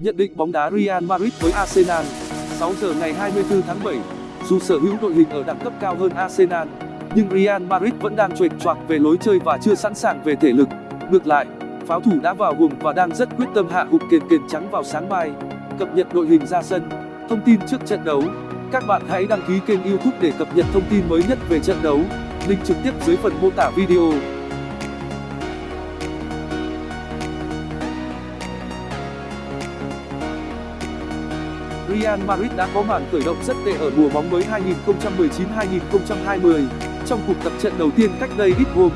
Nhận định bóng đá Real Madrid với Arsenal 6 giờ ngày 24 tháng 7 Dù sở hữu đội hình ở đẳng cấp cao hơn Arsenal Nhưng Real Madrid vẫn đang chuệch choạc về lối chơi và chưa sẵn sàng về thể lực. Ngược lại, pháo thủ đã vào guồng và đang rất quyết tâm hạ gục kền kền trắng vào sáng mai. Cập nhật đội hình ra sân Thông tin trước trận đấu. Các bạn hãy đăng ký kênh youtube để cập nhật thông tin mới nhất về trận đấu. Link trực tiếp dưới phần mô tả video. Real Madrid đã có màn khởi động rất tệ ở mùa bóng mới 2019-2020 trong cuộc tập trận đầu tiên cách đây ít hôm,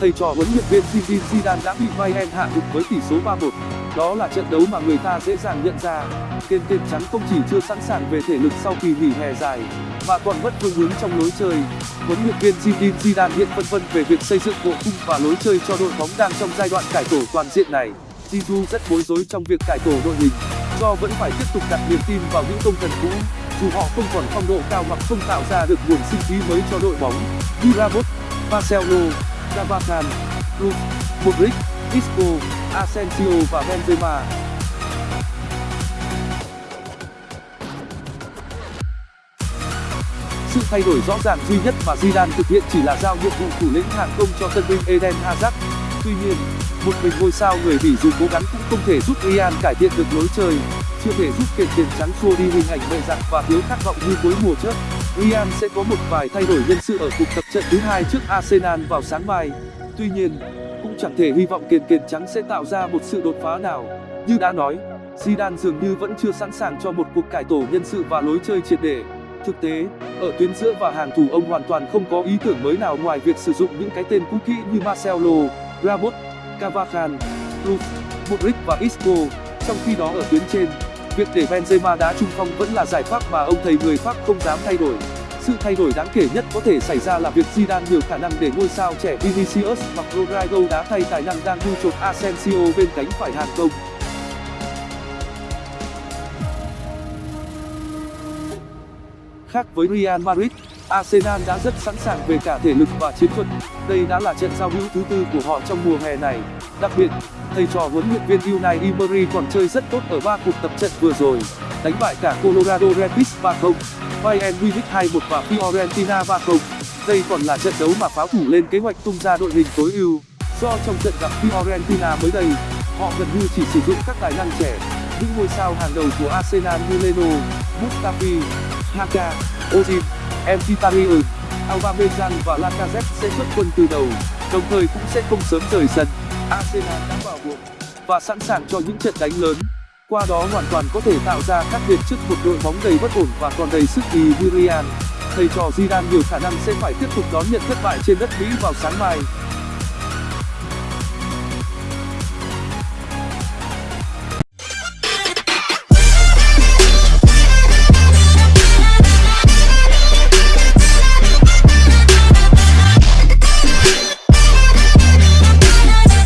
thầy trò huấn luyện viên Zinedine Zidane đã bị Bayern hạ gục với tỷ số 3-1 đó là trận đấu mà người ta dễ dàng nhận ra. Tiền kênh trắng không chỉ chưa sẵn sàng về thể lực sau kỳ nghỉ hè dài, mà còn mất phương hướng trong lối chơi. Huấn luyện viên Zinedine Zidane hiện phân vân về việc xây dựng bộ khung và lối chơi cho đội bóng đang trong giai đoạn cải tổ toàn diện này. Zidane rất bối rối trong việc cải tổ đội hình do vẫn phải tiếp tục đặt niềm tin vào những công thần cũ dù họ không còn phong độ cao hoặc không tạo ra được nguồn sinh khí mới cho đội bóng như Ramos, Marcelo, Carvajal, cruz Modric, Isco, Asensio và Benzema. Sự thay đổi rõ ràng duy nhất mà Zidane thực hiện chỉ là giao nhiệm vụ thủ lĩnh hàng công cho tân binh Eden Hazard. Tuy nhiên, một mình ngôi sao người bỉ dù cố gắng cũng không thể giúp Real cải thiện được lối chơi chưa thể giúp kèn tiền trắng xua đi hình ảnh mệ dặn và thiếu khát vọng như cuối mùa trước. Real sẽ có một vài thay đổi nhân sự ở cuộc tập trận thứ hai trước Arsenal vào sáng mai. Tuy nhiên cũng chẳng thể hy vọng kèn kèn trắng sẽ tạo ra một sự đột phá nào. Như đã nói Zidane dường như vẫn chưa sẵn sàng cho một cuộc cải tổ nhân sự và lối chơi triệt để. Thực tế ở tuyến giữa và hàng thủ ông hoàn toàn không có ý tưởng mới nào ngoài việc sử dụng những cái tên cũ kỹ như Marcelo, Ramos, Cavajal, Cruz, Modric và Isco. Trong khi đó ở tuyến trên việc để Benzema đá trung phong vẫn là giải pháp mà ông thầy người Pháp không dám thay đổi. Sự thay đổi đáng kể nhất có thể xảy ra là việc Zidane nhiều khả năng để ngôi sao trẻ Vinicius hoặc Rodrygo đá thay tài năng đang thu chột Asensio bên cánh phải hàng công khác với Real Madrid Arsenal đã rất sẵn sàng về cả thể lực và chiến thuật. Đây đã là trận giao hữu thứ tư của họ trong mùa hè này. Đặc biệt thầy trò huấn luyện viên Unai Emery còn chơi rất tốt ở ba cuộc tập trận vừa rồi đánh bại cả Colorado Rapids 3-0 Bayern Munich 2-1 và Fiorentina 3-0 đây còn là trận đấu mà pháo thủ lên kế hoạch tung ra đội hình tối ưu. Do trong trận gặp Fiorentina mới đây họ gần như chỉ sử dụng các tài năng trẻ những ngôi sao hàng đầu của Arsenal như Leno, Mustafi, Haka, Ozil, Mkhitaryan, Aubameyang và Lacazette sẽ xuất quân từ đầu đồng thời cũng sẽ không sớm rời sân. Arsenal đã vào cuộc và sẵn sàng cho những trận đánh lớn. Qua đó hoàn toàn có thể tạo ra khác biệt trước một đội bóng đầy bất ổn và còn đầy sức kỳ virian. thầy trò zidane nhiều khả năng sẽ phải tiếp tục đón nhận thất bại trên đất mỹ vào sáng mai.